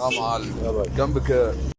يا معلم جنبك